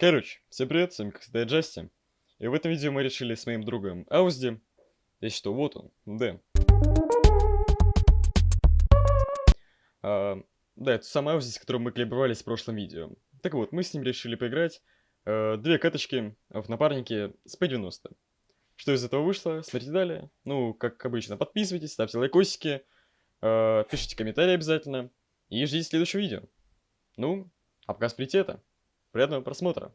Короче, всем привет, с вами как всегда Джасти. И в этом видео мы решили с моим другом Аузди. И что, вот он, Дэн. А, да, это самый Аузи, с которым мы клебовались в прошлом видео. Так вот, мы с ним решили поиграть э, две каточки в напарнике с P90. Что из этого вышло, смотрите далее. Ну, как обычно, подписывайтесь, ставьте лайкосики, э, пишите комментарии обязательно. И ждите следующего видео. Ну, а пока смотрите это. Приятного просмотра.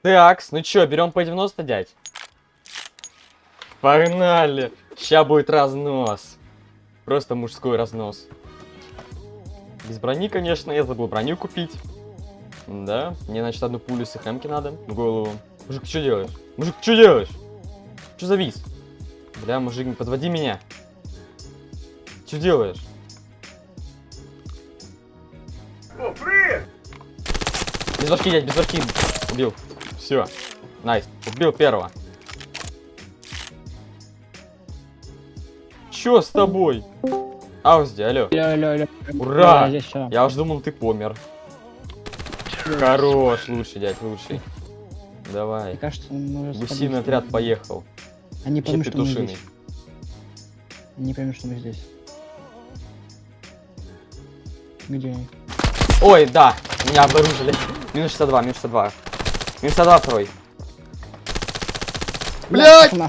Такс, ну чё, берем по 90, дядь? Погнали! Ща будет разнос. Просто мужской разнос. Без брони, конечно, я забыл броню купить. Да, мне, значит, одну пулю с хэмки надо в голову. Мужик, ты что делаешь? Мужик, ты что делаешь? Что завис? Бля, мужик, не подводи меня. Что делаешь? О, привет! Без башки, дядь, без башки. Убил. Все. Nice. Убил первого. Чё с тобой? Аузди, алло. Алло, алло, алло. Ура! Да, здесь всё. Я уж думал, ты помер. Хорош, лучший, дядь, лучший. Давай. Мне кажется, Гусиный отряд поехал. Они поймут, что мы петушиный. здесь. Они поймут, что мы здесь. Где? Ой, да, меня обнаружили. Минус 62, минус 62. Минус 62 второй. Нахуй.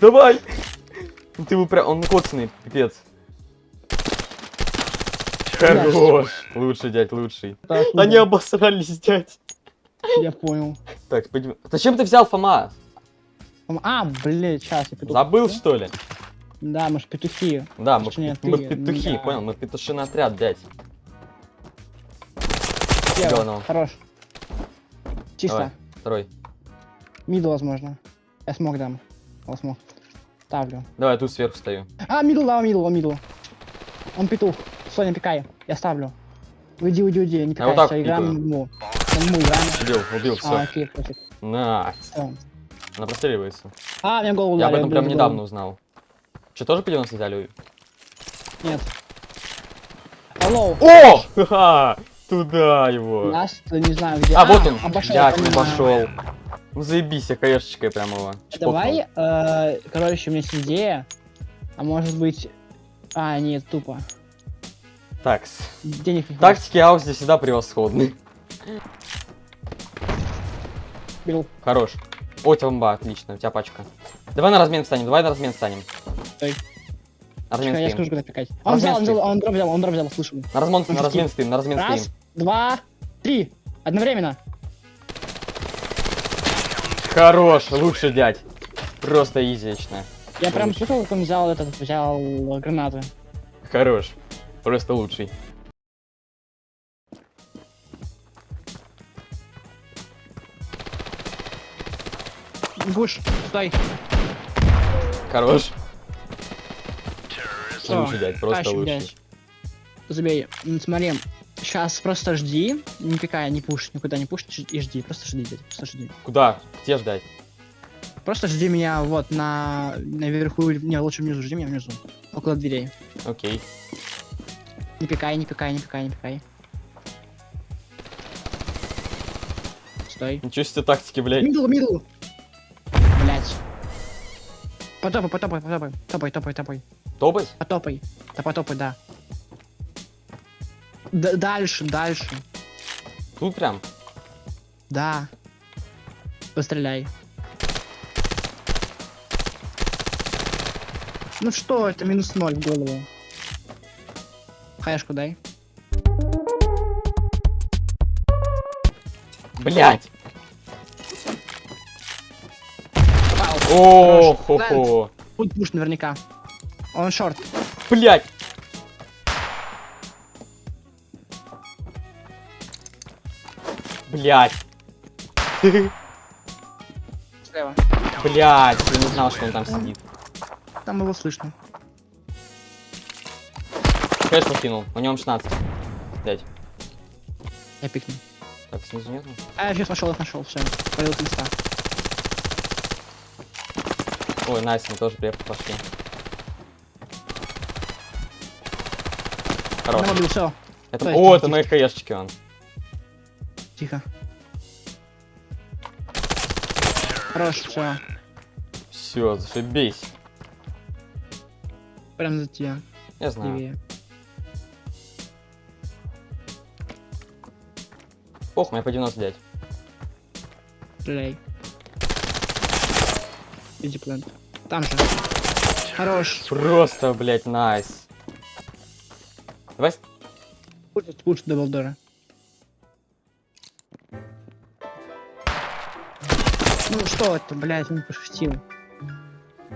Давай! Ты его прям, он коцанный, пипец. Хорош. Лучший, дядь, лучший. Так, Они ну, обосрались, дядь. Я понял. Так, пойдем. Зачем ты взял ФАМАС? А, блядь, сейчас я петух. Забыл, что ли? Да, мы ж петухи. Да, мы, мы ты, петухи, да. понял? Мы петушиный отряд. Слева. Зелёного. Хорош. Чисто. Давай, второй. Мидл, возможно. Я смог дам. Он смог. Ставлю. Давай, я тут сверху стою. А, middle, да, middle, middle. Он петух. Соня, пикай. Я ставлю. Уйди, уйди, уйди, не пикай. вот так всё, играем ему. Мы играем. Убил, убил, А, все. окей, пофиг. Nice. Всё. Она простреливается. А, мне голову Я об этом прям в недавно голову. узнал. Че, тоже по 90 взяли? Нет. Алло. О! Ха-ха! Туда его. Нас, не знаю где. А, вот он. Обошел, понимаю. обошел. Ну заебись, я каешечкой прям его. Давай, э, короче, у меня есть идея. А может быть... А, нет, тупо. Так, Денег не тактики Аузи всегда превосходны. Беру. Хорош. О, темба, отлично, у тебя пачка. Давай на размен встанем, давай на размен встанем. Стой. На размен Чекай, я скажу, когда пикать. Он взял, он взял, он дроп взял, он дроп взял, слышу. На размен, на размен стоим, на размен Раз, стоим. два, три. Одновременно. Хорош, лучше дядь. Просто изично. Я прям слышал, как он взял этот, взял гранаты. Хорош. Просто лучший. Гуш, стой. Хорош. Лучший дядь, просто тащим, лучший. дядь. Забей. Смотри, сейчас просто жди, пикай, не пушь, никуда не пушь и жди, просто жди, дядь, просто жди. Куда? Где ждать? Просто жди меня вот на наверху, не, лучше внизу, жди меня внизу, около дверей. Окей. Не пикай, не пикай, не пикай, не пикай. Стой. Ничего себе тактики, блядь. Мидл, мидл. Блять. Потопай, потопай, потопай, топай, топай, топай, Топать? потопай, да потопай, да. Д- дальше, дальше, Тут прям? да. Постреляй. Ну что, это минус ноль в голову. Хаешку дай. Блять! О, Хорош. хо хо Тут пуш наверняка. Он шорт. Блять! Блять! Слева. Блять! Я не знал, что он там сидит. Там его слышно. Кэш покинул, у него 16. Блять. Я пикну. Так, снизу нету? А, я сейчас нашел, их нашел, все. Полил с места. Ой, найс, мы тоже приехали, пошли. Хорош. На мобиле, все. Это... Стой, О, это мои хаешечки, он. Тихо. Хорош, все. Все, зашибись. Прям за тебя. Я знаю. Левее. Ох, мне по 99. Стреляй. Иди плент. Там же. Хорош. Просто, блядь, найс. Давай... с- Пушит, пушит даблдора. Ну что это, блядь, не пошутил.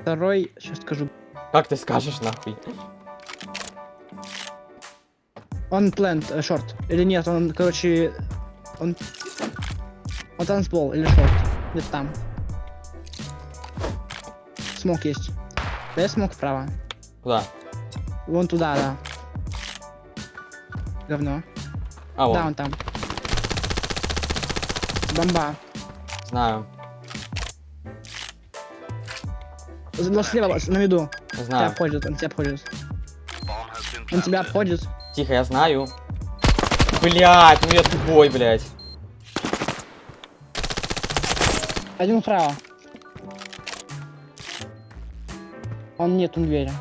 Второй, сейчас скажу. Как ты скажешь, нахуй? Он плент, э, шорт. Или нет, он, короче, он... Он танцпол или шорт. Где-то там. Смок есть. Дай смок вправо. Куда? Вон туда, да. Говно. А, вон. Да, он там. Бомба. Знаю. За- Слева, на виду. Тебя Знаю. обходит, он тебя обходит. Он тебя обходит. Тихо, я знаю. Блять, ну я тупой, блять. Один вправо. Он нет, он двери.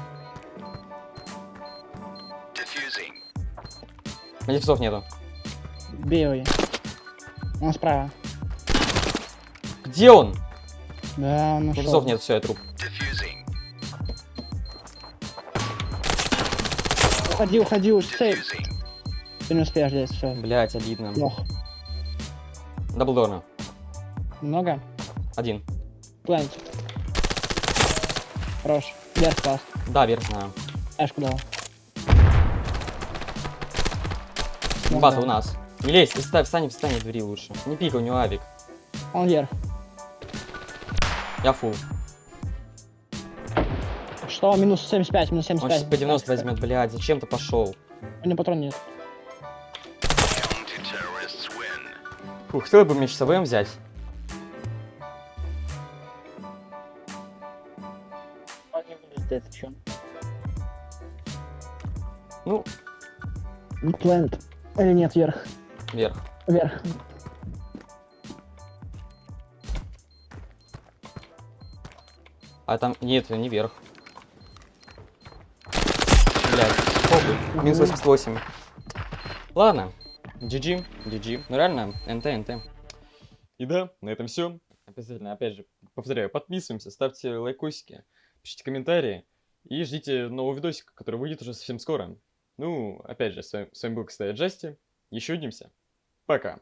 Медиксов нету. Его. Он справа. Где он? Да, он нашел. Медиксов нет, все, я труп. Уходи, уходи, уж сейв. Ты не успеешь здесь, все. Блять, обидно. Плохо. Даблдорна. Много? Один. Планет. Хорош. Вверх класс. Да, вверх знаю. Эшку дал. Ну, да. у нас. Не лезь, встань, встань, встань в двери лучше. Не пикай, у него авик. Он вверх. Я фул. Что? Минус 75, минус Он 75. сейчас по 90 возьмет, блядь, зачем ты пошел? У него патрон нет. Фух, хотел бы мне часовым взять. Он не вылезет? Ну, Плент. Или нет, вверх. вверх. Вверх. А там, нет, не вверх. Блядь, похуй. Минус 88. Ладно. GG, GG. Ну реально, НТ, НТ. И да, на этом все. Обязательно, опять же, Повторяю, подписываемся, ставьте лайкосики, пишите комментарии и ждите нового видосика, который выйдет уже совсем скоро. Ну, опять же, с вами, с вами был, кстати, Джасти. Еще увидимся. Пока.